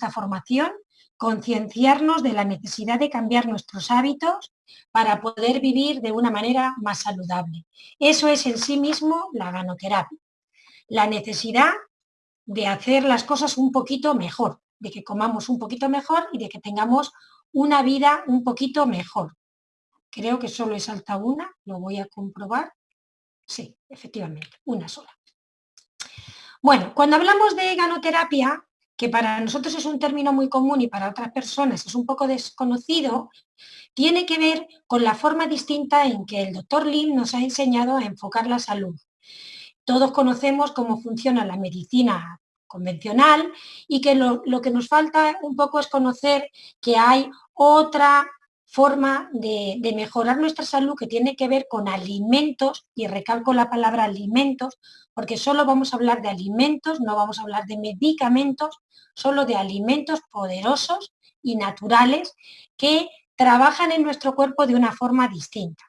esta formación, concienciarnos de la necesidad de cambiar nuestros hábitos para poder vivir de una manera más saludable. Eso es en sí mismo la ganoterapia. La necesidad de hacer las cosas un poquito mejor, de que comamos un poquito mejor y de que tengamos una vida un poquito mejor. Creo que solo he saltado una, lo voy a comprobar. Sí, efectivamente, una sola. Bueno, cuando hablamos de ganoterapia, que para nosotros es un término muy común y para otras personas es un poco desconocido, tiene que ver con la forma distinta en que el doctor Lim nos ha enseñado a enfocar la salud. Todos conocemos cómo funciona la medicina convencional y que lo, lo que nos falta un poco es conocer que hay otra forma de, mejorar nuestra salud que tiene que ver con alimentos, y recalco la palabra alimentos, porque solo vamos a hablar de alimentos, no vamos a hablar de medicamentos, solo de alimentos poderosos y naturales que trabajan en nuestro cuerpo de una forma distinta.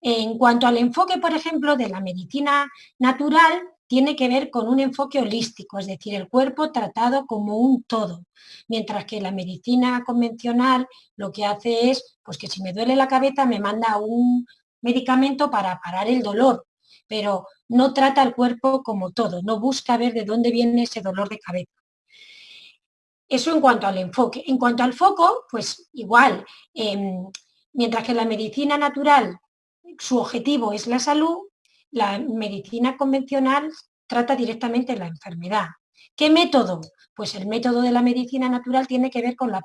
En cuanto al enfoque, por ejemplo, de la medicina natural, tiene que ver con un enfoque holístico, es decir, el cuerpo tratado como un todo, mientras que la medicina convencional lo que hace es, pues que si me duele la cabeza me manda un medicamento para parar el dolor, pero no trata al cuerpo como todo, no busca ver de dónde viene ese dolor de cabeza. Eso en cuanto al enfoque. En cuanto al foco, pues igual, em, mientras que la medicina natural, su objetivo es la salud, la medicina convencional trata directamente la enfermedad. ¿Qué método? Pues el método de la medicina natural tiene que ver con la,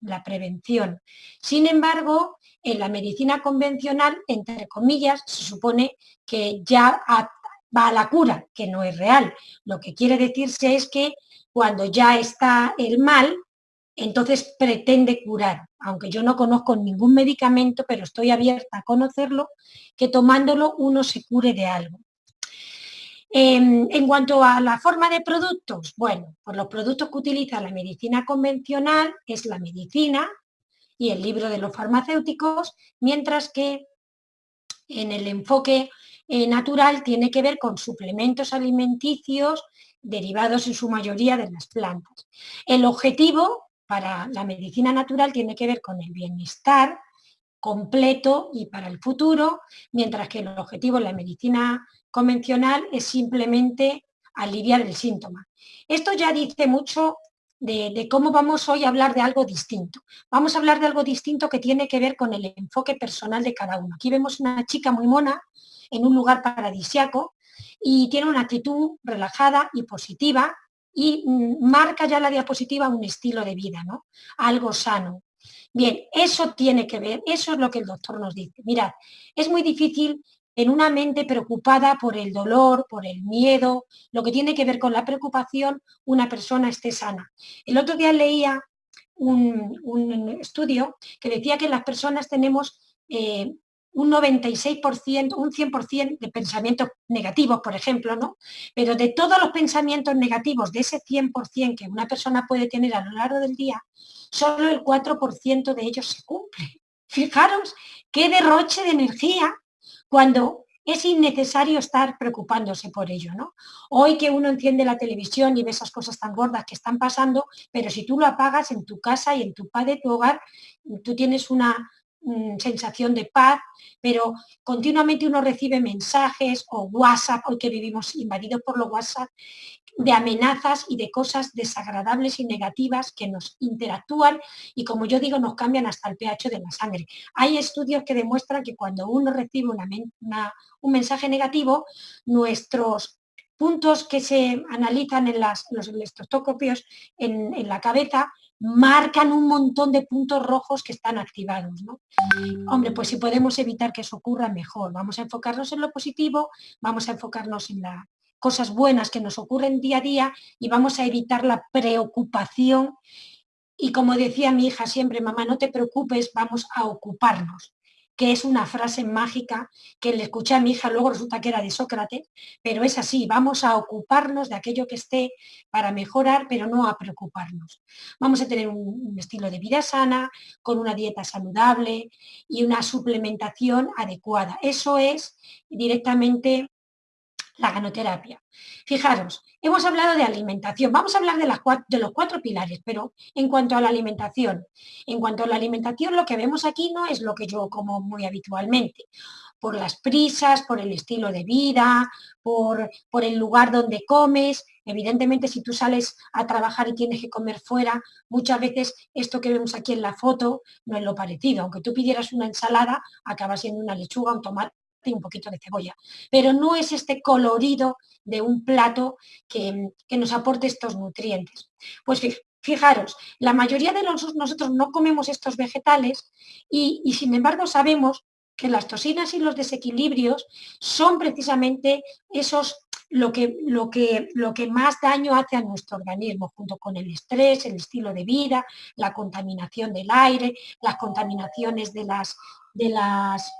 la prevención. Sin embargo, en la medicina convencional, entre comillas, se supone que ya va a la cura, que no es real. Lo que quiere decirse es que cuando ya está el mal, entonces pretende curar, aunque yo no conozco ningún medicamento, pero estoy abierta a conocerlo, que tomándolo uno se cure de algo. Em, en, cuanto a la forma de productos, bueno, pues los productos que utiliza la medicina convencional es la medicina y el libro de los farmacéuticos, mientras que en el enfoque eh, natural tiene que ver con suplementos alimenticios derivados en su mayoría de las plantas. El objetivo para la medicina natural tiene que ver con el bienestar completo y para el futuro, mientras que el objetivo en la medicina convencional es simplemente aliviar el síntoma. Esto ya dice mucho de, de, cómo vamos hoy a hablar de algo distinto. Vamos a hablar de algo distinto que tiene que ver con el enfoque personal de cada uno. Aquí vemos una chica muy mona en un lugar paradisiaco y tiene una actitud relajada y positiva y marca ya la diapositiva un estilo de vida, ¿no? Algo sano. Bien, eso tiene que ver, eso es lo que el doctor nos dice. Mirad, es muy difícil en una mente preocupada por el dolor, por el miedo, lo que tiene que ver con la preocupación, una persona esté sana. El otro día leía un, estudio que decía que las personas tenemos eh, un 96%, un 100% de pensamientos negativos, por ejemplo, ¿no? Pero de todos los pensamientos negativos, de ese 100% que una persona puede tener a lo largo del día, solo el 4% de ellos se cumple. Fijaros qué derroche de energía cuando es innecesario estar preocupándose por ello, ¿no? Hoy que uno enciende la televisión y ve esas cosas tan gordas que están pasando, pero si tú lo apagas en tu casa y en tu padre, tu hogar, tú tienes una, Mm, sensación de paz, pero continuamente uno recibe mensajes o WhatsApp, hoy que vivimos invadidos por los WhatsApp, de amenazas y de cosas desagradables y negativas que nos interactúan y como yo digo nos cambian hasta el pH de la sangre. Hay estudios que demuestran que cuando uno recibe un mensaje negativo, nuestros puntos que se analizan en los electroscopios en la cabeza marcan un montón de puntos rojos que están activados. ¿no? Hombre, pues si podemos evitar que eso ocurra, mejor. Vamos a enfocarnos en lo positivo, vamos a enfocarnos en las cosas buenas que nos ocurren día a día y vamos a evitar la preocupación. Y como decía mi hija siempre, mamá, no te preocupes, vamos a ocuparnos que es una frase mágica que le escuché a mi hija, luego resulta que era de Sócrates, pero es así, vamos a ocuparnos de aquello que esté para mejorar, pero no a preocuparnos. Vamos a tener un, estilo de vida sana, con una dieta saludable y una suplementación adecuada. Eso es directamente la ganoterapia. Fijaros, hemos hablado de alimentación, vamos a hablar de, las de, los cuatro pilares, pero en cuanto a la alimentación, en cuanto a la alimentación lo que vemos aquí no es lo que yo como muy habitualmente, por las prisas, por el estilo de vida, por, por el lugar donde comes. Evidentemente, si tú sales a trabajar y tienes que comer fuera, muchas veces esto que vemos aquí en la foto no es lo parecido. Aunque tú pidieras una ensalada, acaba siendo una lechuga, un tomate y un poquito de cebolla. Pero no es este colorido de un plato que, nos aporte estos nutrientes. Pues fijaros, la mayoría de nosotros no comemos estos vegetales y, y sin embargo sabemos que las toxinas y los desequilibrios son precisamente esos lo que, lo, que, lo que, más daño hace a nuestro organismo, junto con el estrés, el estilo de vida, la contaminación del aire, las contaminaciones de las, de las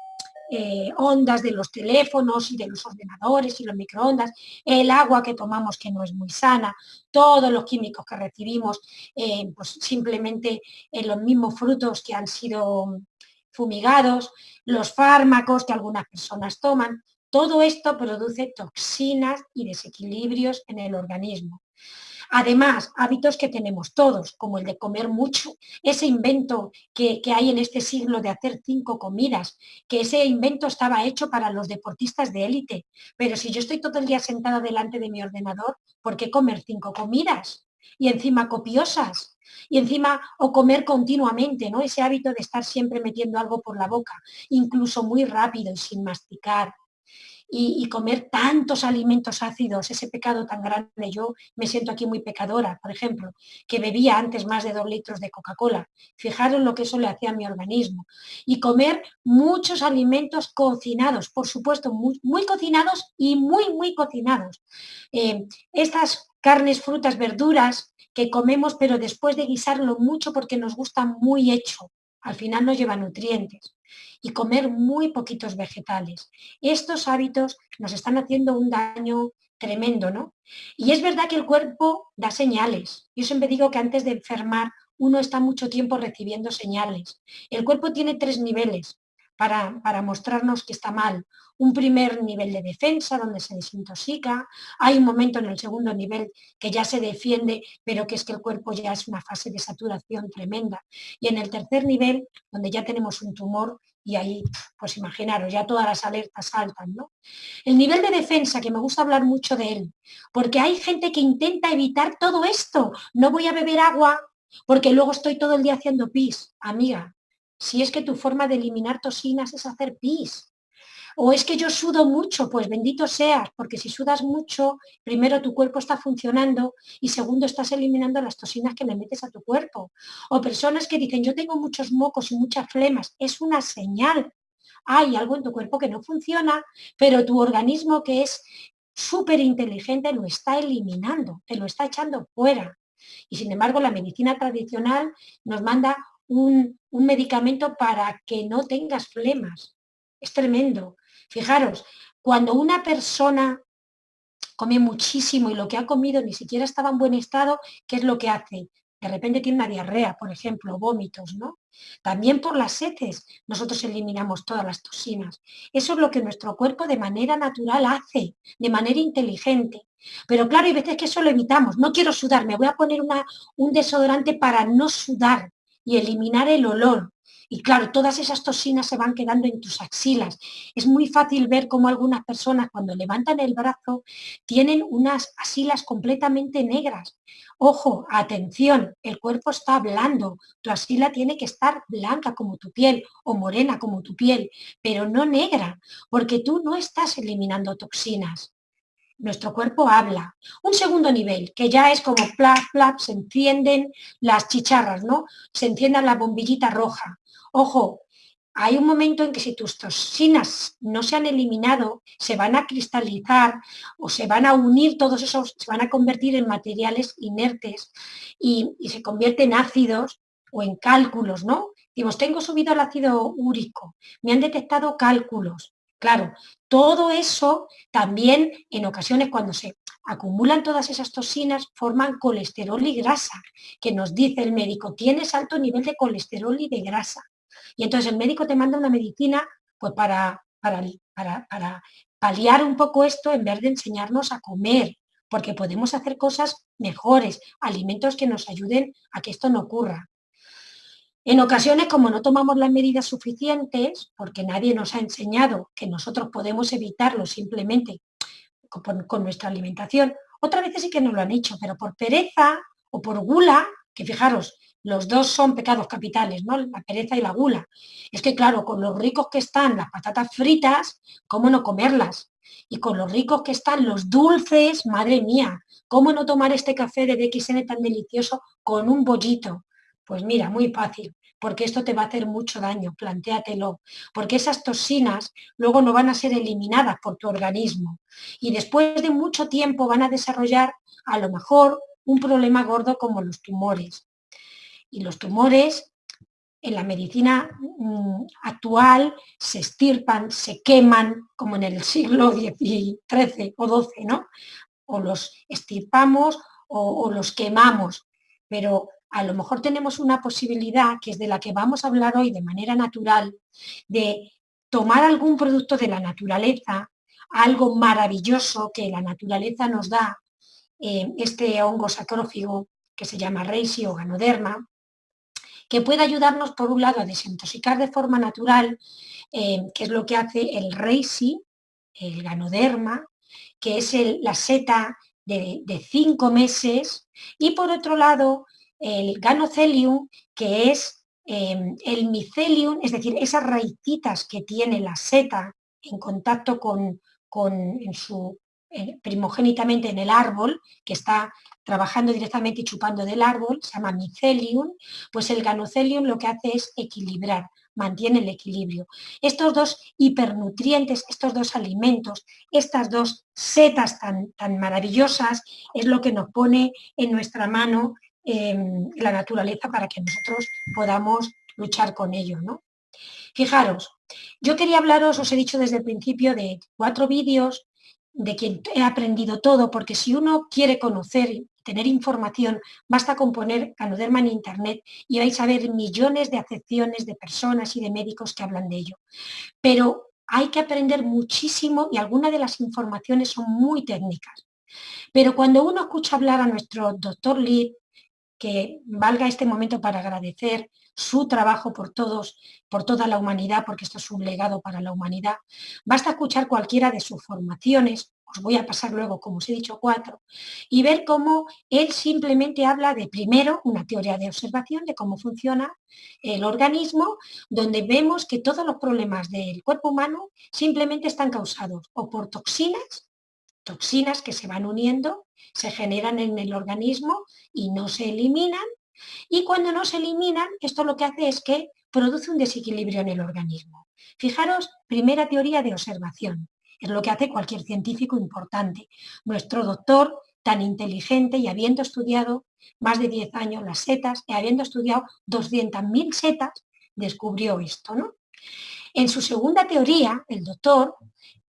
eh, ondas de los teléfonos y de los ordenadores y los microondas, el agua que tomamos que no es muy sana, todos los químicos que recibimos eh, pues simplemente en los mismos frutos que han sido fumigados, los fármacos que algunas personas toman, todo esto produce toxinas y desequilibrios en el organismo. Además, hábitos que tenemos todos, como el de comer mucho, ese invento que, hay en este siglo de hacer cinco comidas, que ese invento estaba hecho para los deportistas de élite, pero si yo estoy todo el día sentada delante de mi ordenador, ¿por qué comer cinco comidas? Y encima copiosas, y encima o comer continuamente, ¿no? Ese hábito de estar siempre metiendo algo por la boca, incluso muy rápido y sin masticar, y, comer tantos alimentos ácidos, ese pecado tan grande. Yo me siento aquí muy pecadora, por ejemplo, que bebía antes más de dos litros de Coca-Cola. Fijaros lo que eso le hacía a mi organismo. Y comer muchos alimentos cocinados, por supuesto, muy, cocinados y muy, muy cocinados. Eh, estas carnes, frutas, verduras que comemos, pero después de guisarlo mucho porque nos gusta muy hecho, al final no lleva nutrientes y comer muy poquitos vegetales. Estos hábitos nos están haciendo un daño tremendo, ¿no? Y es verdad que el cuerpo da señales. Yo siempre digo que antes de enfermar uno está mucho tiempo recibiendo señales. El cuerpo tiene tres niveles para, para mostrarnos que está mal un primer nivel de defensa donde se desintoxica, hay un momento en el segundo nivel que ya se defiende, pero que es que el cuerpo ya es una fase de saturación tremenda. Y en el tercer nivel, donde ya tenemos un tumor, y ahí, pues imaginaros, ya todas las alertas saltan, ¿no? El nivel de defensa, que me gusta hablar mucho de él, porque hay gente que intenta evitar todo esto. No voy a beber agua porque luego estoy todo el día haciendo pis. Amiga, si es que tu forma de eliminar toxinas es hacer pis. O es que yo sudo mucho, pues bendito seas, porque si sudas mucho, primero tu cuerpo está funcionando y segundo estás eliminando las toxinas que le metes a tu cuerpo. O personas que dicen, yo tengo muchos mocos y muchas flemas, es una señal. Hay algo en tu cuerpo que no funciona, pero tu organismo que es súper inteligente lo está eliminando, te lo está echando fuera. Y sin embargo, la medicina tradicional nos manda un, un medicamento para que no tengas flemas. Es tremendo. Fijaros, cuando una persona come muchísimo y lo que ha comido ni siquiera estaba en buen estado, ¿qué es lo que hace? De repente tiene una diarrea, por ejemplo, vómitos, ¿no? También por las heces nosotros eliminamos todas las toxinas. Eso es lo que nuestro cuerpo de manera natural hace, de manera inteligente. Pero claro, hay veces que eso lo evitamos. No quiero sudar, me voy a poner una, un desodorante para no sudar y eliminar el olor. Y claro, todas esas toxinas se van quedando en tus axilas. Es muy fácil ver cómo algunas personas cuando levantan el brazo tienen unas axilas completamente negras. Ojo, atención, el cuerpo está hablando. Tu axila tiene que estar blanca como tu piel o morena como tu piel, pero no negra, porque tú no estás eliminando toxinas nuestro cuerpo habla. Un segundo nivel, que ya es como plap, plap, se encienden las chicharras, ¿no? Se encienda la bombillita roja. Ojo, hay un momento en que si tus toxinas no se han eliminado, se van a cristalizar o se van a unir todos esos, se van a convertir en materiales inertes y, se convierten en ácidos o en cálculos, ¿no? Digo, tengo subido el ácido úrico, me han detectado cálculos. Claro, todo eso también en ocasiones cuando se acumulan todas esas toxinas forman colesterol y grasa, que nos dice el médico, tienes alto nivel de colesterol y de grasa. Y entonces el médico te manda una medicina pues para, para, para, paliar un poco esto en vez de enseñarnos a comer, porque podemos hacer cosas mejores, alimentos que nos ayuden a que esto no ocurra. En ocasiones, como no tomamos las medidas suficientes, porque nadie nos ha enseñado que nosotros podemos evitarlo simplemente con, nuestra alimentación, otras veces sí que nos lo han hecho, pero por pereza o por gula, que fijaros, los dos son pecados capitales, ¿no? La pereza y la gula. Es que claro, con los ricos que están las patatas fritas, ¿cómo no comerlas? Y con los ricos que están los dulces, madre mía, ¿cómo no tomar este café de DXN tan delicioso con un bollito? Pues mira, muy fácil, porque esto te va a hacer mucho daño, plantéatelo, porque esas toxinas luego no van a ser eliminadas por tu organismo y después de mucho tiempo van a desarrollar a lo mejor un problema gordo como los tumores. Y los tumores en la medicina mm, actual se estirpan, se queman, como en el siglo XIII o XII, ¿no? O los estirpamos o, o los quemamos, pero a lo mejor tenemos una posibilidad, que es de la que vamos a hablar hoy de manera natural, de tomar algún producto de la naturaleza, algo maravilloso que la naturaleza nos da, eh, este hongo sacrófigo que se llama Reishi o Ganoderma, que puede ayudarnos por un lado a desintoxicar de forma natural, eh, que es lo que hace el Reishi, el Ganoderma, que es la seta de, de cinco meses, y por otro lado el ganocelium, que es em, el micelium, es decir, esas raicitas que tiene la seta en contacto con, con su eh, primogénitamente en el árbol, que está trabajando directamente y chupando del árbol, se llama micelium, pues el ganocelium lo que hace es equilibrar, mantiene el equilibrio. Estos dos hipernutrientes, estos dos alimentos, estas dos setas tan, tan maravillosas, es lo que nos pone en nuestra mano la naturaleza para que nosotros podamos luchar con ello. ¿no? Fijaros, yo quería hablaros, os he dicho desde el principio, de cuatro vídeos de quien he aprendido todo, porque si uno quiere conocer tener información, basta con poner Canoderma en internet y vais a ver millones de acepciones de personas y de médicos que hablan de ello. Pero hay que aprender muchísimo y algunas de las informaciones son muy técnicas. Pero cuando uno escucha hablar a nuestro doctor Lee, que valga este momento para agradecer su trabajo por todos, por toda la humanidad, porque esto es un legado para la humanidad. Basta escuchar cualquiera de sus formaciones, os voy a pasar luego, como os he dicho, cuatro, y ver cómo él simplemente habla de, primero, una teoría de observación de cómo funciona el organismo, donde vemos que todos los problemas del cuerpo humano simplemente están causados o por toxinas, toxinas que se van uniendo se generan en el organismo y no se eliminan. Y cuando no se eliminan, esto lo que hace es que produce un desequilibrio en el organismo. Fijaros, primera teoría de observación. Es lo que hace cualquier científico importante. Nuestro doctor, tan inteligente y habiendo estudiado más de 10 años las setas y habiendo estudiado 200.000 setas, descubrió esto. ¿no? En su segunda teoría, el doctor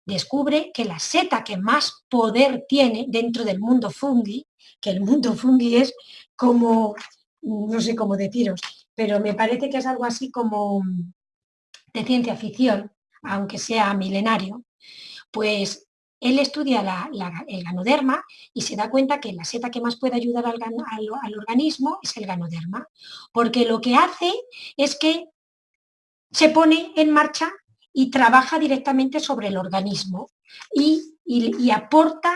descubre que la seta que más poder tiene dentro del mundo fungi, que el mundo fungi es como, no sé cómo deciros, pero me parece que es algo así como de ciencia ficción, aunque sea milenario, pues él estudia el ganoderma y se da cuenta que la seta que más puede ayudar al, al, organismo es el ganoderma, porque lo que hace es que se pone en marcha y trabaja directamente sobre el organismo y, aporta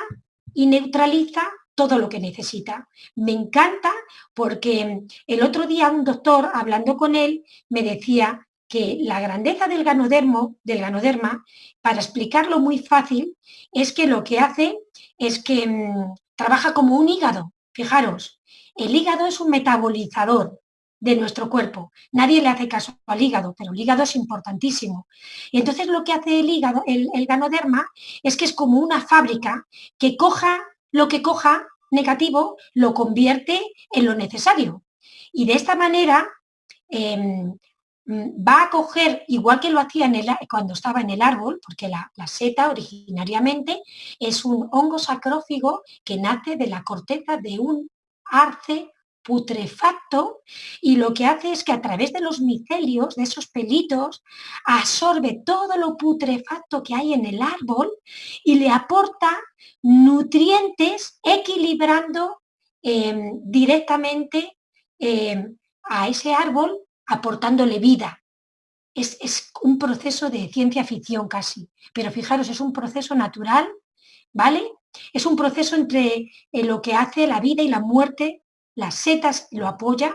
y neutraliza todo lo que necesita. Me encanta porque el otro día un doctor, hablando con él, me decía que la grandeza del ganodermo, del ganoderma, para explicarlo muy fácil, es que lo que hace es que mm, trabaja como un hígado. Fijaros, el hígado es un metabolizador de nuestro cuerpo. Nadie le hace caso al hígado, pero el hígado es importantísimo. Y entonces lo que hace el hígado, el, ganoderma, es que es como una fábrica que coja lo que coja negativo, lo convierte en lo necesario. Y de esta manera em, va a coger, igual que lo hacía en el, cuando estaba en el árbol, porque la, la, seta originariamente es un hongo sacrófigo que nace de la corteza de un arce putrefacto y lo que hace es que a través de los micelios, de esos pelitos, absorbe todo lo putrefacto que hay en el árbol y le aporta nutrientes equilibrando em, directamente em, a ese árbol, aportándole vida. Es, es, un proceso de ciencia ficción casi, pero fijaros, es un proceso natural, ¿vale? Es un proceso entre eh, lo que hace la vida y la muerte las setas lo apoyan,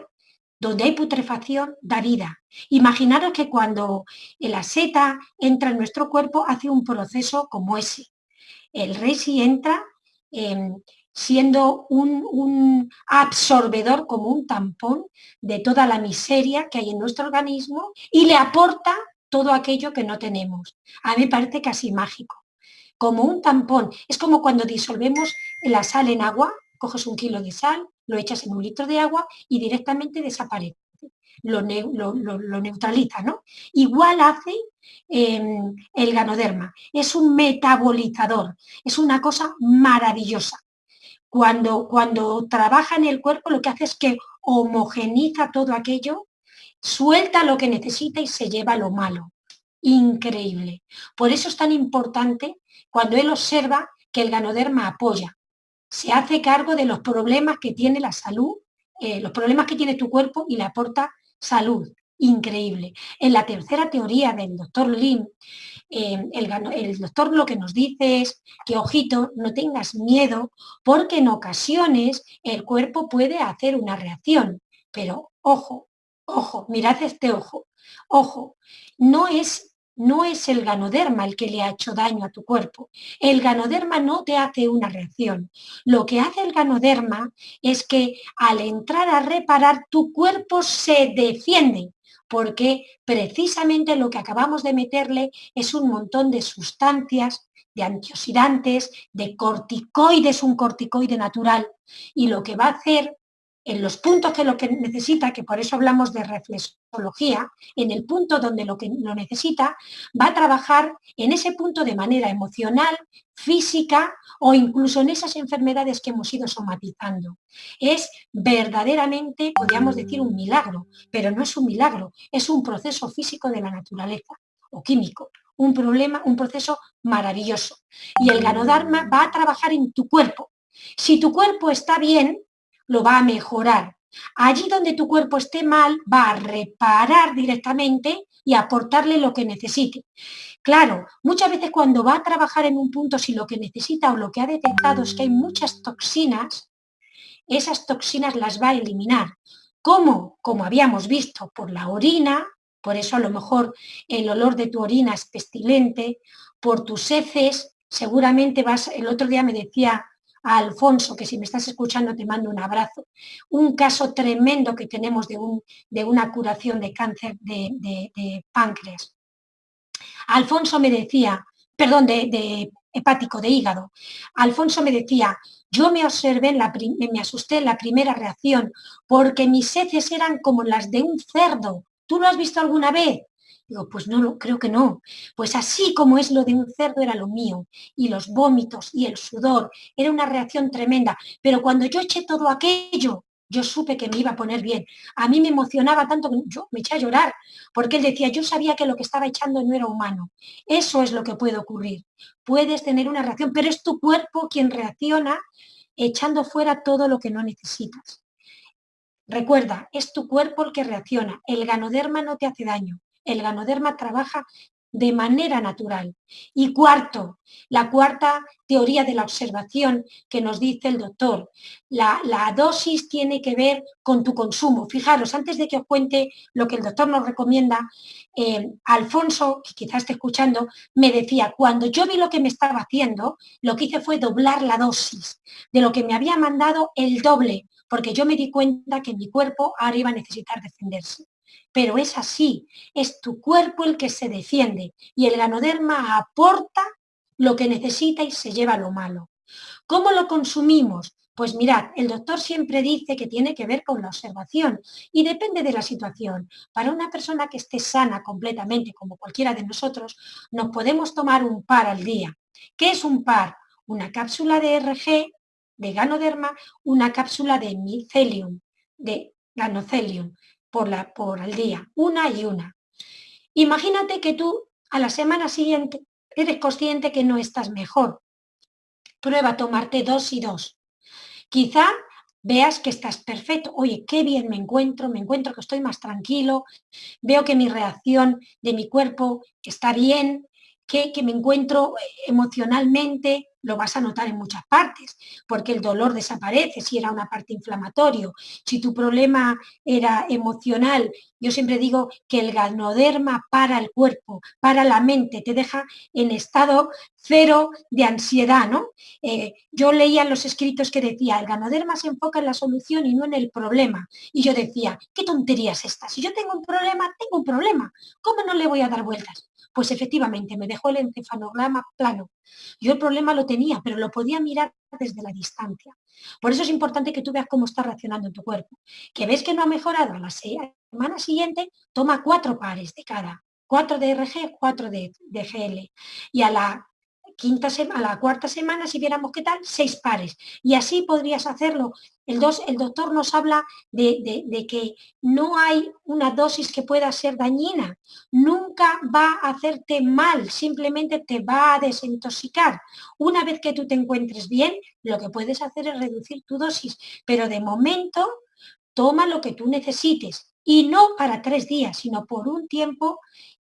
donde hay putrefacción da vida. Imaginaros que cuando la seta entra en nuestro cuerpo hace un proceso como ese. El resi entra em, siendo un, un, absorbedor como un tampón de toda la miseria que hay en nuestro organismo y le aporta todo aquello que no tenemos. A mí me parece casi mágico. Como un tampón. Es como cuando disolvemos la sal en agua, coges un kilo de sal, lo echas en un litro de agua y directamente desaparece. Lo, neutraliza, ¿no? Igual hace em, el ganoderma. Es un metabolizador, es una cosa maravillosa. Cuando, cuando trabaja en el cuerpo lo que hace es que homogeniza todo aquello, suelta lo que necesita y se lleva lo malo. Increíble. Por eso es tan importante cuando él observa que el ganoderma apoya, se hace cargo de los problemas que tiene la salud, eh, los problemas que tiene tu cuerpo y le aporta salud. Increíble. En la tercera teoría del doctor Lim, eh, el, el, doctor lo que nos dice es que, ojito, no tengas miedo porque en ocasiones el cuerpo puede hacer una reacción. Pero ojo, ojo, mirad este ojo, ojo, no es no es el ganoderma el que le ha hecho daño a tu cuerpo. El ganoderma no te hace una reacción. Lo que hace el ganoderma es que al entrar a reparar tu cuerpo se defiende porque precisamente lo que acabamos de meterle es un montón de sustancias, de antioxidantes, de corticoides, un corticoide natural. Y lo que va a hacer en los puntos que lo que necesita, que por eso hablamos de reflexología, en el punto donde lo que lo necesita, va a trabajar en ese punto de manera emocional, física o incluso en esas enfermedades que hemos ido somatizando. Es verdaderamente, podríamos decir, un milagro, pero no es un milagro, es un proceso físico de la naturaleza o químico, un problema, un proceso maravilloso. Y el ganodarma va a trabajar en tu cuerpo. Si tu cuerpo está bien, lo va a mejorar. Allí donde tu cuerpo esté mal, va a reparar directamente y aportarle lo que necesite. Claro, muchas veces cuando va a trabajar en un punto, si lo que necesita o lo que ha detectado es que hay muchas toxinas, esas toxinas las va a eliminar. ¿Cómo? Como habíamos visto, por la orina, por eso a lo mejor el olor de tu orina es pestilente, por tus heces, seguramente vas, el otro día me decía Alfonso, que si me estás escuchando te mando un abrazo. Un caso tremendo que tenemos de, un, de una curación de cáncer de, páncreas. Alfonso me decía, perdón, de, hepático, de hígado. Alfonso me decía, yo me observé, la me asusté en la primera reacción porque mis heces eran como las de un cerdo. ¿Tú lo has visto alguna vez? Digo, pues no, creo que no. Pues así como es lo de un cerdo era lo mío. Y los vómitos y el sudor. Era una reacción tremenda. Pero cuando yo eché todo aquello, yo supe que me iba a poner bien. A mí me emocionaba tanto que yo me eché a llorar. Porque él decía, yo sabía que lo que estaba echando no era humano. Eso es lo que puede ocurrir. Puedes tener una reacción, pero es tu cuerpo quien reacciona echando fuera todo lo que no necesitas. Recuerda, es tu cuerpo el que reacciona. El ganoderma no te hace daño el ganoderma trabaja de manera natural. Y cuarto, la cuarta teoría de la observación que nos dice el doctor, la, dosis tiene que ver con tu consumo. Fijaros, antes de que os cuente lo que el doctor nos recomienda, eh, Alfonso, que quizás esté escuchando, me decía, cuando yo vi lo que me estaba haciendo, lo que hice fue doblar la dosis de lo que me había mandado el doble, porque yo me di cuenta que mi cuerpo ahora iba a necesitar defenderse pero es así, es tu cuerpo el que se defiende y el ganoderma aporta lo que necesita y se lleva lo malo. ¿Cómo lo consumimos? Pues mirad, el doctor siempre dice que tiene que ver con la observación y depende de la situación. Para una persona que esté sana completamente, como cualquiera de nosotros, nos podemos tomar un par al día. ¿Qué es un par? Una cápsula de RG, de ganoderma, una cápsula de micelium, de ganocelium por, la, por al día, una y una. Imagínate que tú a la semana siguiente eres consciente que no estás mejor. Prueba a tomarte dos y dos. Quizá veas que estás perfecto. Oye, qué bien me encuentro, me encuentro que estoy más tranquilo, veo que mi reacción de mi cuerpo está bien, que, me encuentro emocionalmente, lo vas a notar en muchas partes, porque el dolor desaparece si era una parte inflamatorio. Si tu problema era emocional, yo siempre digo que el ganoderma para el cuerpo, para la mente, te deja en estado cero de ansiedad, ¿no? Eh, yo leía los escritos que decía, el ganoderma se enfoca en la solución y no en el problema. Y yo decía, ¿qué tonterías estas? Si yo tengo un problema, tengo un problema. ¿Cómo no le voy a dar vueltas? Pues efectivamente, me dejó el encefalograma plano. Yo el problema lo tenía, pero lo podía mirar desde la distancia. Por eso es importante que tú veas cómo está reaccionando en tu cuerpo. Que ves que no ha mejorado a la semana siguiente, toma cuatro pares de cada. Cuatro de RG, cuatro de, de GL. Y a la quinta a la cuarta semana, si viéramos qué tal, seis pares. Y así podrías hacerlo. El, dos, el doctor nos habla de, de, que no hay una dosis que pueda ser dañina. Nunca va a hacerte mal, simplemente te va a desintoxicar. Una vez que tú te encuentres bien, lo que puedes hacer es reducir tu dosis. Pero de momento, toma lo que tú necesites. Y no para tres días, sino por un tiempo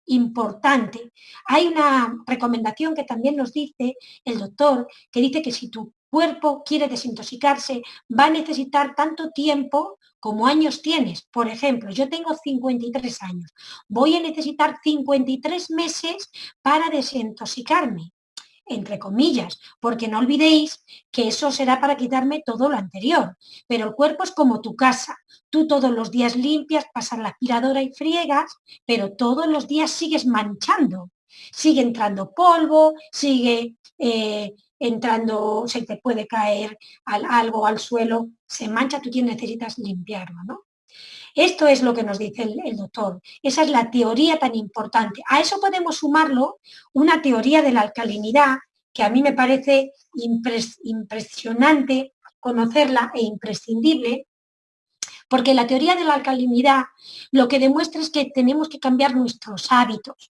importante. Hay una recomendación que también nos dice el doctor, que dice que si tu cuerpo quiere desintoxicarse, va a necesitar tanto tiempo como años tienes. Por ejemplo, yo tengo 53 años. Voy a necesitar 53 meses para desintoxicarme entre comillas, porque no olvidéis que eso será para quitarme todo lo anterior. Pero el cuerpo es como tu casa. Tú todos los días limpias, pasas la aspiradora y friegas, pero todos los días sigues manchando. Sigue entrando polvo, sigue eh, entrando, se te puede caer algo al suelo, se mancha, tú necesitas limpiarlo, ¿no? Esto es lo que nos dice el, doctor. Esa es la teoría tan importante. A eso podemos sumarlo una teoría de la alcalinidad que a mí me parece impresionante conocerla e imprescindible, porque la teoría de la alcalinidad lo que demuestra es que tenemos que cambiar nuestros hábitos.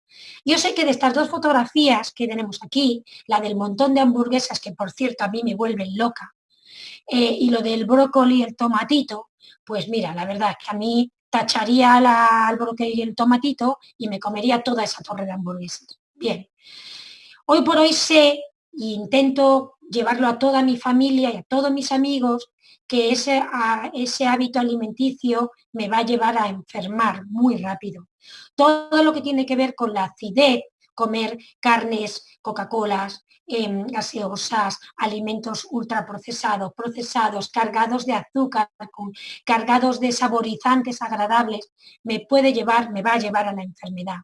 Yo sé que de estas dos fotografías que tenemos aquí, la del montón de hamburguesas, que por cierto a mí me vuelven loca, eh, y lo del brócoli y el tomatito, pues mira, la verdad es que a mí tacharía la, el y el tomatito y me comería toda esa torre de hamburguesas. Bien. Hoy por hoy sé e intento llevarlo a toda mi familia y a todos mis amigos que ese, ese hábito alimenticio me va a llevar a enfermar muy rápido. Todo lo que tiene que ver con la acidez, comer carnes, Coca-Colas, gaseosas, alimentos ultraprocesados, procesados, cargados de azúcar, cargados de saborizantes agradables, me puede llevar, me va a llevar a la enfermedad.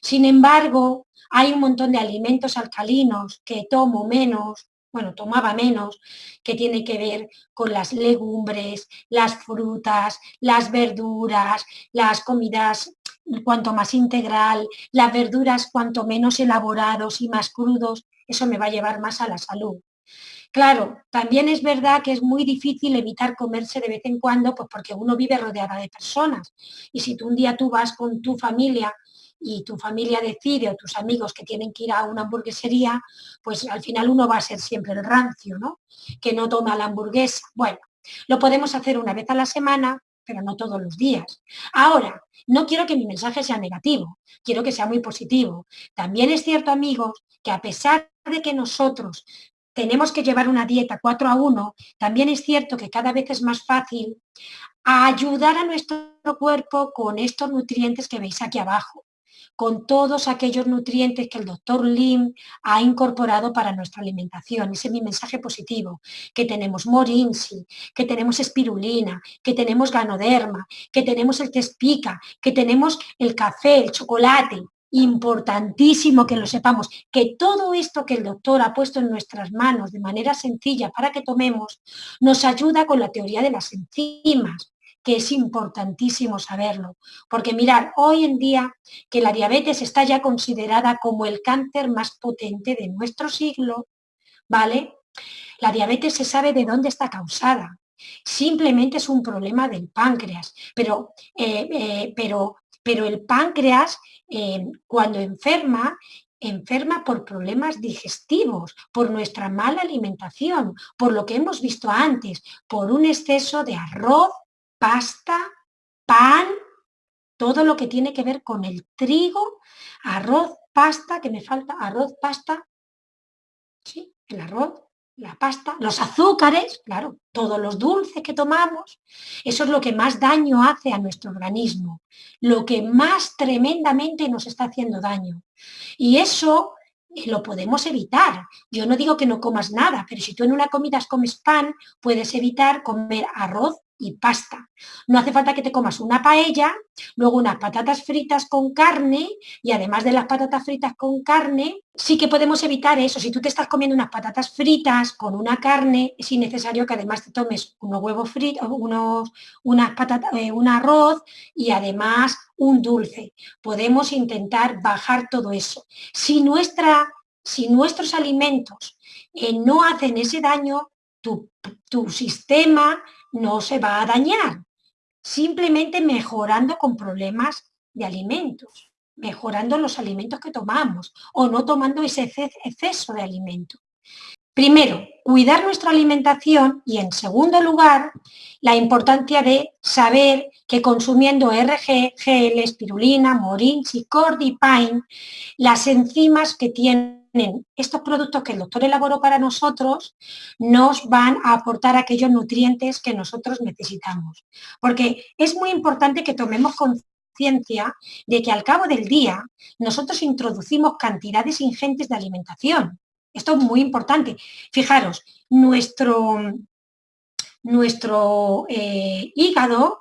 Sin embargo, hay un montón de alimentos alcalinos que tomo menos, bueno, tomaba menos, que tiene que ver con las legumbres, las frutas, las verduras, las comidas cuanto más integral, las verduras cuanto menos elaborados y más crudos, eso me va a llevar más a la salud. Claro, también es verdad que es muy difícil evitar comerse de vez en cuando, pues porque uno vive rodeada de personas. Y si tú un día tú vas con tu familia y tu familia decide o tus amigos que tienen que ir a una hamburguesería, pues al final uno va a ser siempre el rancio, ¿no? Que no toma la hamburguesa. Bueno, lo podemos hacer una vez a la semana, pero no todos los días. Ahora, no quiero que mi mensaje sea negativo, quiero que sea muy positivo. También es cierto, amigos, que a pesar de que nosotros tenemos que llevar una dieta 4 a 1, también es cierto que cada vez es más fácil ayudar a nuestro cuerpo con estos nutrientes que veis aquí abajo con todos aquellos nutrientes que el doctor Lim ha incorporado para nuestra alimentación. Ese es mi mensaje positivo, que tenemos morinsi, que tenemos espirulina, que tenemos ganoderma, que tenemos el tespica, que tenemos el café, el chocolate, importantísimo que lo sepamos, que todo esto que el doctor ha puesto en nuestras manos de manera sencilla para que tomemos, nos ayuda con la teoría de las enzimas, que es importantísimo saberlo. Porque mirar, hoy en día que la diabetes está ya considerada como el cáncer más potente de nuestro siglo, ¿vale? La diabetes se sabe de dónde está causada. Simplemente es un problema del páncreas. Pero, eh, eh, pero, pero el páncreas, eh, cuando enferma, enferma por problemas digestivos, por nuestra mala alimentación, por lo que hemos visto antes, por un exceso de arroz, pasta, pan, todo lo que tiene que ver con el trigo, arroz, pasta, que me falta arroz, pasta, ¿sí? El arroz, la pasta, los azúcares, claro, todos los dulces que tomamos, eso es lo que más daño hace a nuestro organismo, lo que más tremendamente nos está haciendo daño. Y eso eh, lo podemos evitar. Yo no digo que no comas nada, pero si tú en una comida comes pan, puedes evitar comer arroz, y pasta. No hace falta que te comas una paella, luego unas patatas fritas con carne y además de las patatas fritas con carne, sí que podemos evitar eso. Si tú te estás comiendo unas patatas fritas con una carne, es innecesario que además te tomes unos huevos fritos, unos, unas patatas, eh, un arroz y además un dulce. Podemos intentar bajar todo eso. Si, nuestra, si nuestros alimentos eh, no hacen ese daño, tu, tu sistema no se va a dañar, simplemente mejorando con problemas de alimentos, mejorando los alimentos que tomamos o no tomando ese exceso de alimento. Primero, cuidar nuestra alimentación y en segundo lugar, la importancia de saber que consumiendo RG, GL, espirulina, morinchi, cordipine, las enzimas que tienen estos productos que el doctor elaboró para nosotros nos van a aportar aquellos nutrientes que nosotros necesitamos. Porque es muy importante que tomemos conciencia de que al cabo del día nosotros introducimos cantidades ingentes de alimentación. Esto es muy importante. Fijaros, nuestro, nuestro eh, hígado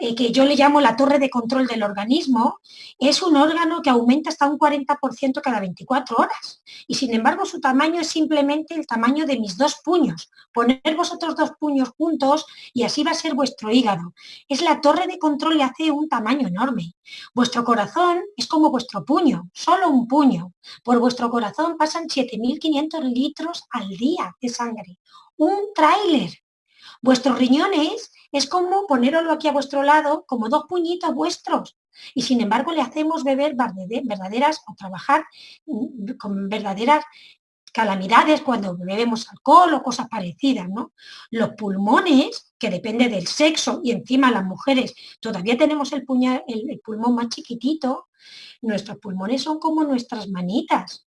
eh, que yo le llamo la torre de control del organismo, es un órgano que aumenta hasta un 40% cada 24 horas. Y sin embargo su tamaño es simplemente el tamaño de mis dos puños. Poner vosotros dos puños juntos y así va a ser vuestro hígado. Es la torre de control y hace un tamaño enorme. Vuestro corazón es como vuestro puño, solo un puño. Por vuestro corazón pasan 7.500 litros al día de sangre. Un tráiler. Vuestros riñones es como poneroslo aquí a vuestro lado como dos puñitos vuestros. Y sin embargo le hacemos beber verdaderas o trabajar mm, con verdaderas calamidades cuando bebemos alcohol o cosas parecidas, ¿no? Los pulmones, que depende del sexo y encima las mujeres todavía tenemos el, el pulmón más chiquitito, nuestros pulmones son como nuestras manitas.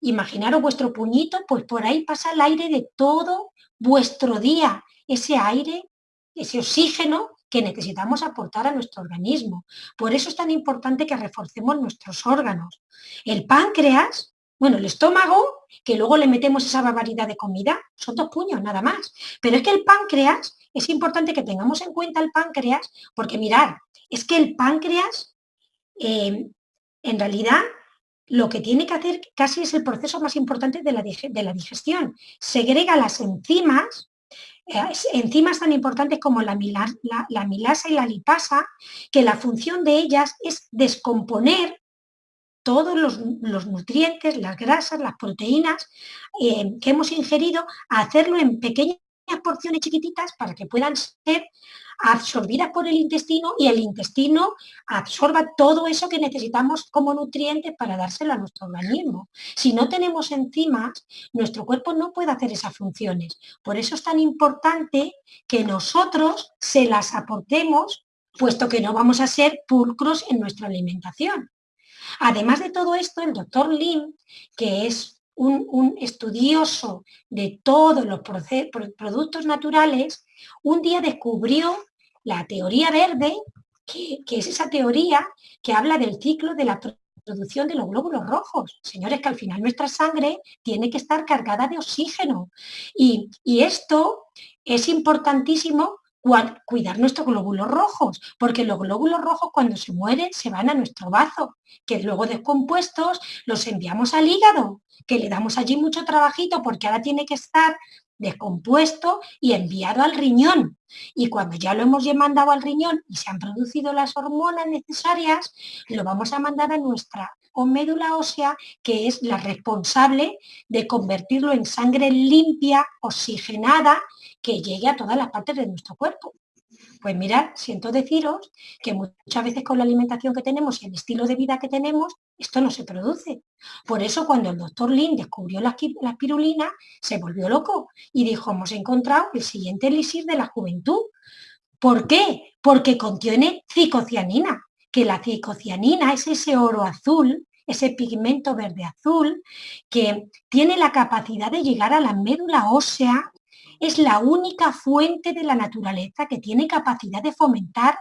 Imaginaros vuestro puñito, pues por ahí pasa el aire de todo vuestro día, ese aire ese oxígeno que necesitamos aportar a nuestro organismo. Por eso es tan importante que reforcemos nuestros órganos. El páncreas, bueno, el estómago, que luego le metemos esa barbaridad de comida, son dos puños nada más. Pero es que el páncreas, es importante que tengamos en cuenta el páncreas, porque mirar, es que el páncreas, eh, en realidad, lo que tiene que hacer casi es el proceso más importante de la, de la digestión. Segrega las enzimas eh, enzimas tan importantes como la, milasa y la lipasa, que la función de ellas es descomponer todos los, nutrientes, las grasas, las proteínas eh, que hemos ingerido, hacerlo en pequeñas porciones chiquititas para que puedan ser absorbidas por el intestino y el intestino absorba todo eso que necesitamos como nutrientes para dárselo a nuestro organismo. Si no tenemos enzimas, nuestro cuerpo no puede hacer esas funciones. Por eso es tan importante que nosotros se las aportemos, puesto que no vamos a ser pulcros en nuestra alimentación. Además de todo esto, el doctor Lim, que es un, estudioso de todos los productos naturales, un día descubrió la teoría verde, que, es esa teoría que habla del ciclo de la producción de los glóbulos rojos. Señores, que al final nuestra sangre tiene que estar cargada de oxígeno. Y, y esto es importantísimo cuidar nuestros glóbulos rojos, porque los glóbulos rojos cuando se mueren se van a nuestro bazo, que luego descompuestos los enviamos al hígado, que le damos allí mucho trabajito porque ahora tiene que estar descompuesto y enviado al riñón. Y cuando ya lo hemos mandado al riñón y se han producido las hormonas necesarias, lo vamos a mandar a nuestra o médula ósea que es la responsable de convertirlo en sangre limpia, oxigenada, que llegue a todas las partes de nuestro cuerpo. Pues mirad, siento deciros que muchas veces con la alimentación que tenemos y el estilo de vida que tenemos, esto no se produce. Por eso cuando el doctor Lin descubrió la, la espirulina, se volvió loco y dijo, hemos encontrado el siguiente elixir de la juventud. ¿Por qué? Porque contiene cicocianina, que la cicocianina es ese oro azul, ese pigmento verde azul, que tiene la capacidad de llegar a la médula ósea es la única fuente de la naturaleza que tiene capacidad de fomentar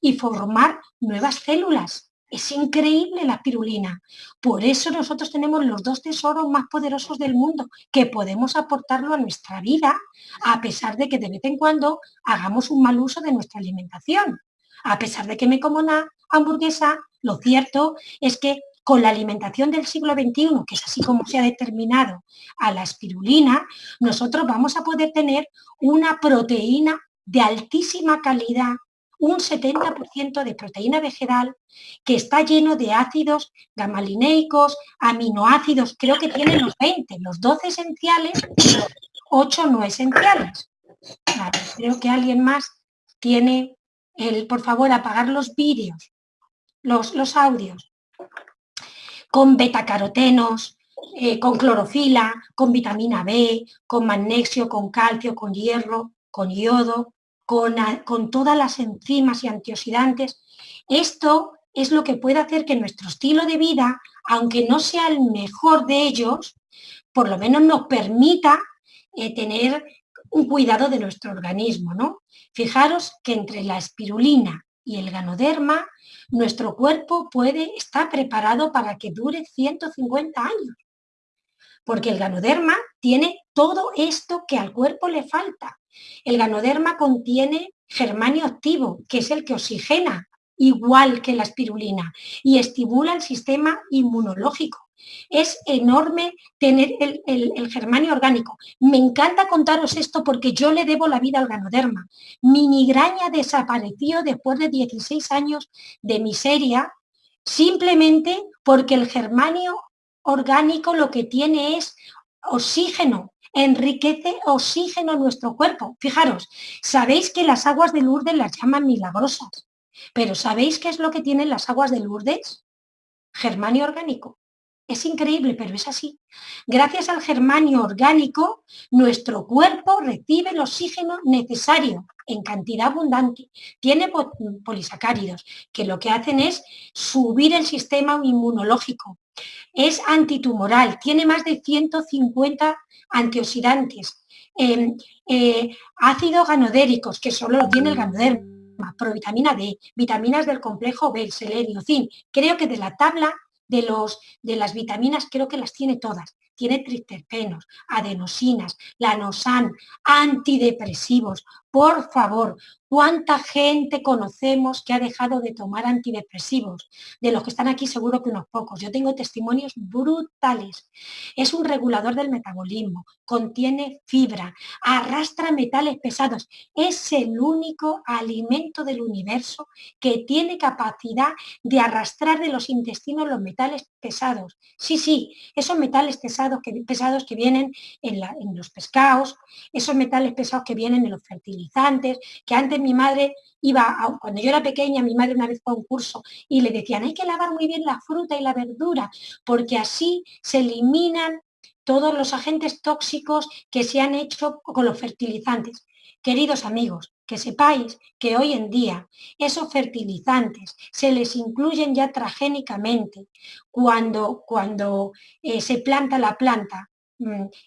y formar nuevas células. Es increíble la espirulina. Por eso nosotros tenemos los dos tesoros más poderosos del mundo, que podemos aportarlo a nuestra vida, a pesar de que de vez en cuando hagamos un mal uso de nuestra alimentación. A pesar de que me como una hamburguesa, lo cierto es que con la alimentación del siglo XXI, que es así como se ha determinado a la espirulina, nosotros vamos a poder tener una proteína de altísima calidad, un 70% de proteína vegetal que está lleno de ácidos gamalineicos, aminoácidos, creo que tiene los 20, los 12 esenciales y los 8 no esenciales. creo que alguien más tiene el, por favor, apagar los vídeos, los, los audios con betacarotenos, eh, con clorofila, con vitamina B, con magnesio, con calcio, con hierro, con yodo, con, todas las enzimas y antioxidantes. Esto es lo que puede hacer que nuestro estilo de vida, aunque no sea el mejor de ellos, por lo menos nos permita eh, tener un cuidado de nuestro organismo. ¿no? Fijaros que entre la espirulina y el ganoderma nuestro cuerpo puede estar preparado para que dure 150 años. Porque el ganoderma tiene todo esto que al cuerpo le falta. El ganoderma contiene germanio activo, que es el que oxigena, igual que la espirulina, y estimula el sistema inmunológico. Es enorme tener el, germanio orgánico. Me encanta contaros esto porque yo le debo la vida al ganoderma. Mi migraña desapareció después de 16 años de miseria simplemente porque el germanio orgánico lo que tiene es oxígeno, enriquece oxígeno en nuestro cuerpo. Fijaros, sabéis que las aguas de Lourdes las llaman milagrosas, pero ¿sabéis qué es lo que tienen las aguas de Lourdes? Germanio orgánico. Es increíble, pero es así. Gracias al germanio orgánico, nuestro cuerpo recibe el oxígeno necesario en cantidad abundante. Tiene polisacáridos, que lo que hacen es subir el sistema inmunológico. Es antitumoral, tiene más de 150 antioxidantes. Em, eh, ácidos ganodéricos, que solo lo tiene el ganoderma, provitamina D, vitaminas del complejo B, selenio, zinc. Creo que de la tabla de, los, de las vitaminas creo que las tiene todas. Tiene triterpenos, adenosinas, lanosan, antidepresivos. Por favor, ¿Cuánta gente conocemos que ha dejado de tomar antidepresivos? De los que están aquí seguro que unos pocos. Yo tengo testimonios brutales. Es un regulador del metabolismo, contiene fibra, arrastra metales pesados. Es el único alimento del universo que tiene capacidad de arrastrar de los intestinos los metales pesados. Sí, sí, esos metales pesados que, pesados que vienen en, en los pescados, esos metales pesados que vienen en los fertilizantes, que antes mi madre iba, cuando yo era pequeña, mi madre una vez fue a un curso y le decían, hay que lavar muy bien la fruta y la verdura, porque así se eliminan todos los agentes tóxicos que se han hecho con los fertilizantes. Queridos amigos, que sepáis que hoy en día esos fertilizantes se les incluyen ya transgénicamente cuando, cuando eh, se planta la planta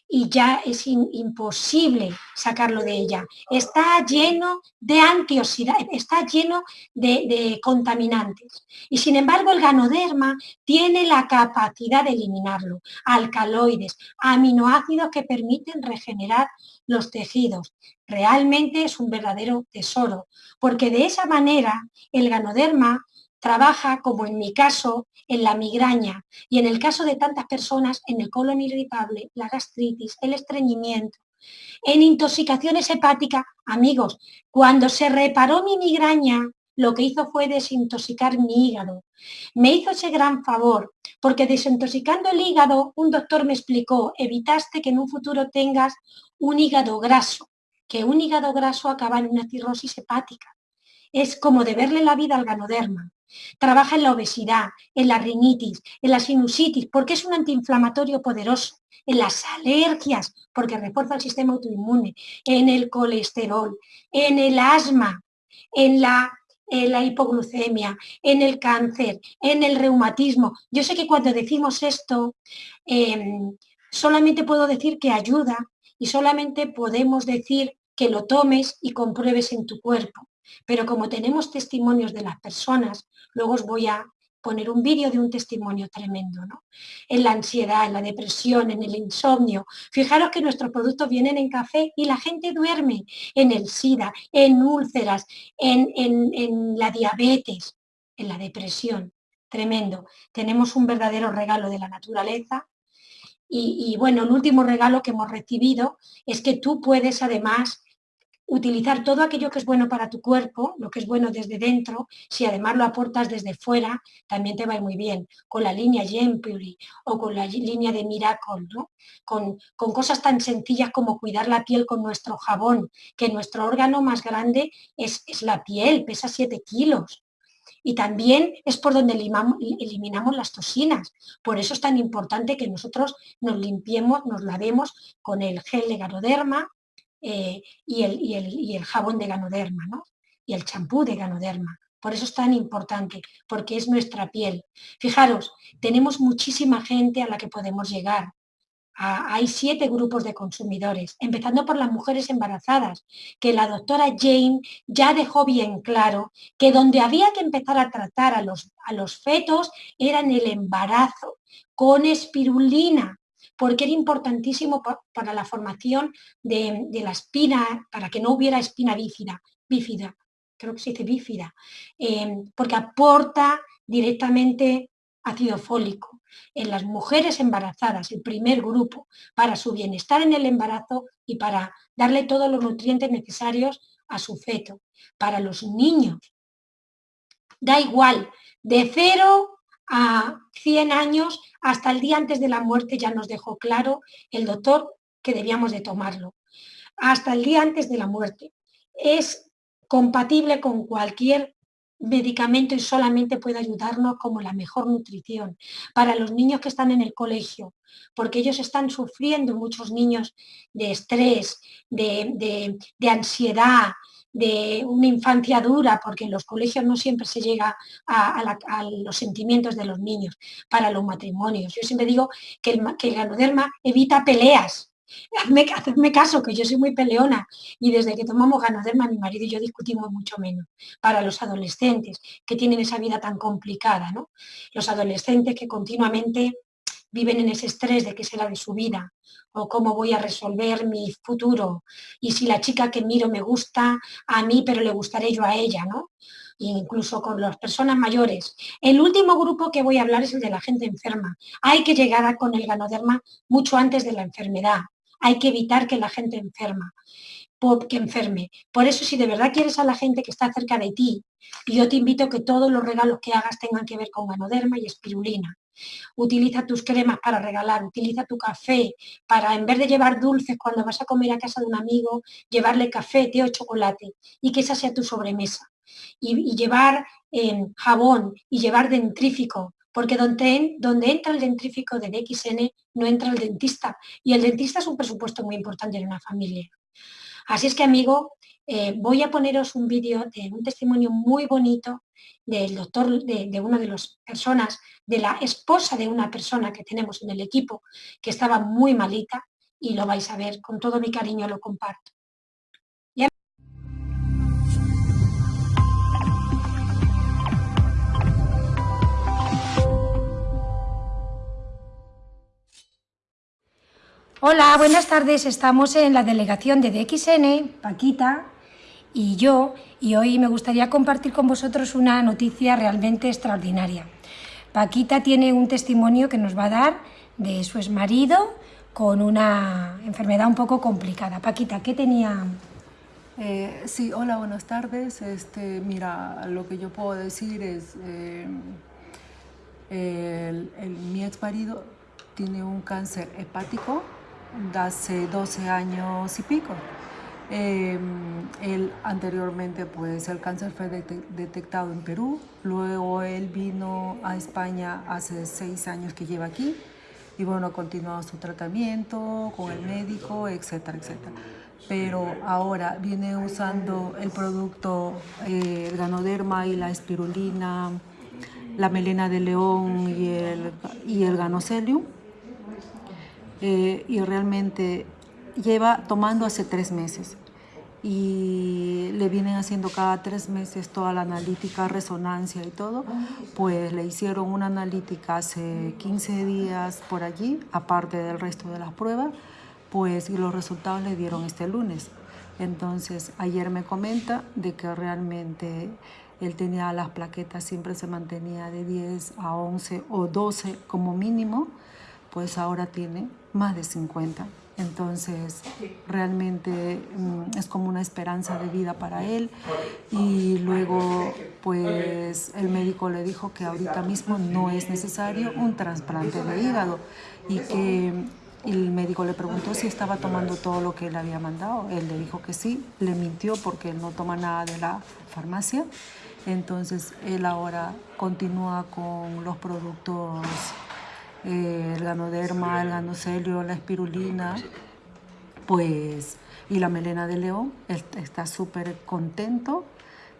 y ya es imposible sacarlo de ella. Está lleno de antioxidantes, está lleno de, contaminantes. Y sin embargo el ganoderma tiene la capacidad de eliminarlo. Alcaloides, aminoácidos que permiten regenerar los tejidos. Realmente es un verdadero tesoro, porque de esa manera el ganoderma trabaja, como en mi caso, en la migraña y en el caso de tantas personas, en el colon irritable, la gastritis, el estreñimiento, en intoxicaciones hepáticas. Amigos, cuando se reparó mi migraña, lo que hizo fue desintoxicar mi hígado. Me hizo ese gran favor, porque desintoxicando el hígado, un doctor me explicó, evitaste que en un futuro tengas un hígado graso, que un hígado graso acaba en una cirrosis hepática. Es como deberle la vida al ganoderma. Trabaja en la obesidad, en la rinitis, en la sinusitis, porque es un antiinflamatorio poderoso, en las alergias, porque refuerza el sistema autoinmune, en el colesterol, en el asma, en la, hipoglucemia, en el cáncer, en el reumatismo. Yo sé que cuando decimos esto, em, solamente puedo decir que ayuda y solamente podemos decir que lo tomes y compruebes en tu cuerpo. Pero como tenemos testimonios de las personas, luego os voy a poner un vídeo de un testimonio tremendo, ¿no? En la ansiedad, en la depresión, en el insomnio. Fijaros que nuestros productos vienen en café y la gente duerme en el SIDA, en úlceras, en, en la diabetes, en la depresión. Tremendo. Tenemos un verdadero regalo de la naturaleza y, y, bueno, el último regalo que hemos recibido es que tú puedes además utilizar todo aquello que es bueno para tu cuerpo, lo que es bueno desde dentro, si además lo aportas desde fuera, también te va muy bien, con la línea Gempuri o con la línea de Miracle, ¿no? con, cosas tan sencillas como cuidar la piel con nuestro jabón, que nuestro órgano más grande es, es la piel, pesa 7 kilos. Y también es por donde eliminamos las toxinas. Por eso es tan importante que nosotros nos limpiemos, nos lavemos con el gel de Ganoderma, eh, y, el, y, el, y, el, jabón de ganoderma, ¿no? Y el champú de ganoderma. Por eso es tan importante, porque es nuestra piel. Fijaros, tenemos muchísima gente a la que podemos llegar. hay siete grupos de consumidores, empezando por las mujeres embarazadas, que la doctora Jane ya dejó bien claro que donde había que empezar a tratar a los, a los fetos era en el embarazo, con espirulina, porque era importantísimo para la formación de, la espina, para que no hubiera espina bífida, bífida creo que se dice bífida, em, porque aporta directamente ácido fólico en las mujeres embarazadas, el primer grupo, para su bienestar en el embarazo y para darle todos los nutrientes necesarios a su feto. Para los niños, da igual, de cero a 100 años, hasta el día antes de la muerte ya nos dejó claro el doctor que debíamos de tomarlo. Hasta el día antes de la muerte. Es compatible con cualquier medicamento y solamente puede ayudarnos como la mejor nutrición para los niños que están en el colegio, porque ellos están sufriendo, muchos niños, de estrés, de, de ansiedad, de una infancia dura, porque en los colegios no siempre se llega a, los sentimientos de los niños para los matrimonios. Yo siempre digo que el, que el ganoderma evita peleas. Hacedme, caso, que yo soy muy peleona y desde que tomamos ganoderma mi marido y yo discutimos mucho menos. Para los adolescentes que tienen esa vida tan complicada, ¿no? Los adolescentes que continuamente viven en ese estrés de qué será de su vida o cómo voy a resolver mi futuro y si la chica que miro me gusta a mí pero le gustaré yo a ella, ¿no? incluso con las personas mayores. El último grupo que voy a hablar es el de la gente enferma. Hay que llegar con el ganoderma mucho antes de la enfermedad. Hay que evitar que la gente enferma que enferme. Por eso, si de verdad quieres a la gente que está cerca de ti, yo te invito a que todos los regalos que hagas tengan que ver con ganoderma y espirulina. Utiliza tus cremas para regalar, utiliza tu café para, en vez de llevar dulces cuando vas a comer a casa de un amigo, llevarle café, té o chocolate y que esa sea tu sobremesa. Y, llevar em, jabón y llevar dentrífico, porque donde, donde, entra el dentrífico de DXN no entra el dentista. Y el dentista es un presupuesto muy importante en una familia. Así es que, amigo, eh, voy a poneros un vídeo de un testimonio muy bonito del doctor, de, una de las personas, de la esposa de una persona que tenemos en el equipo, que estaba muy malita, y lo vais a ver, con todo mi cariño lo comparto. Hola, buenas tardes. Estamos en la delegación de DXN, Paquita, y yo, y hoy me gustaría compartir con vosotros una noticia realmente extraordinaria. Paquita tiene un testimonio que nos va a dar de su exmarido con una enfermedad un poco complicada. Paquita, ¿qué tenía? Eh, sí, hola, buenas tardes. Este, mira, lo que yo puedo decir es, eh, exmarido exmarido es, El, mi ex marido tiene un cáncer hepático de hace 12 años y pico. Em, él anteriormente, pues el cáncer fue detectado en Perú, luego él vino a España hace seis años que lleva aquí y bueno, ha continuado su tratamiento con el médico, etcétera, etcétera. Pero ahora viene usando el producto eh, el ganoderma y la espirulina, la melena de león y el, y el ganocelium. Eh, y realmente lleva tomando hace tres meses y le vienen haciendo cada tres meses toda la analítica, resonancia y todo, pues le hicieron una analítica hace 15 días por allí, aparte del resto de las pruebas, pues y los resultados le dieron este lunes. Entonces ayer me comenta de que realmente él tenía las plaquetas, siempre se mantenía de 10 a 11 o 12 como mínimo, pues ahora tiene más de 50. Entonces, realmente mm, es como una esperanza de vida para él. Y luego, pues, el médico le dijo que ahorita mismo no es necesario un trasplante de hígado y que el médico le preguntó si estaba tomando todo lo que él había mandado. Él le dijo que sí, le mintió porque él no toma nada de la farmacia. Entonces, él ahora continúa con los productos eh, el ganoderma, el ganocelio, la espirulina, pues, y la melena de león. está súper contento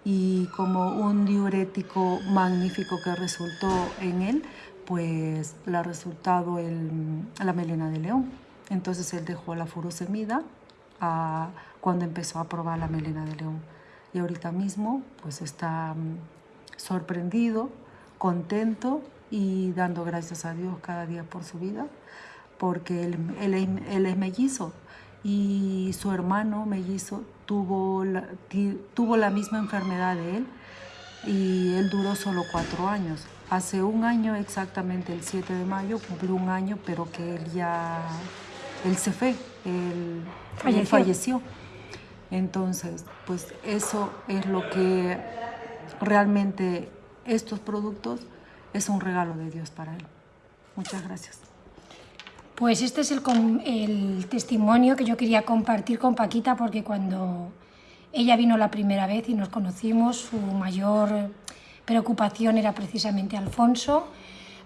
y como un diurético magnífico que resultó en él, pues le ha resultado el, la melena de león. Entonces él dejó la furosemida a, cuando empezó a probar la melena de león. Y ahorita mismo pues está mm, sorprendido, contento y dando gracias a Dios cada día por su vida, porque él, él, es mellizo y su hermano mellizo tuvo la, tuvo la misma enfermedad de él y él duró solo cuatro años. Hace un año, exactamente el 7 de mayo, cumplió un año, pero que él ya, él se fue, él falleció. Él falleció. Entonces, pues eso es lo que realmente estos productos es un regalo de Dios para él. Muchas gracias. Pues este es el, testimonio que yo quería compartir con Paquita porque cuando ella vino la primera vez y nos conocimos, su mayor preocupación era precisamente Alfonso.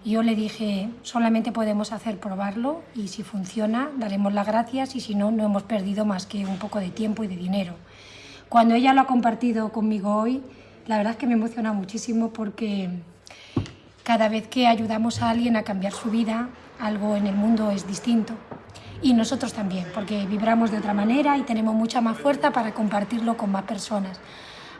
Yo le dije, solamente podemos hacer probarlo y si funciona daremos las gracias y si no, no hemos perdido más que un poco de tiempo y de dinero. Cuando ella lo ha compartido conmigo hoy, la verdad es que me emociona muchísimo porque cada vez que ayudamos a alguien a cambiar su vida, algo en el mundo es distinto. Y nosotros también, porque vibramos de otra manera y tenemos mucha más fuerza para compartirlo con más personas.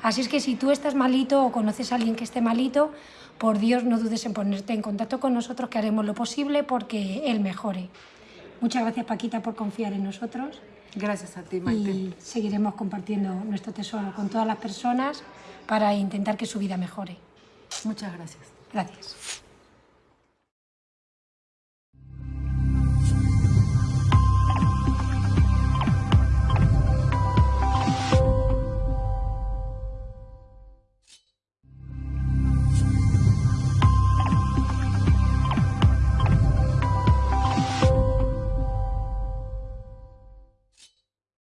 Así es que si tú estás malito o conoces a alguien que esté malito, por Dios no dudes en ponerte en contacto con nosotros que haremos lo posible porque él mejore. Muchas gracias Paquita por confiar en nosotros. Gracias a ti, Maite. Y seguiremos compartiendo nuestro tesoro con todas las personas para intentar que su vida mejore. Muchas gracias. Gracias.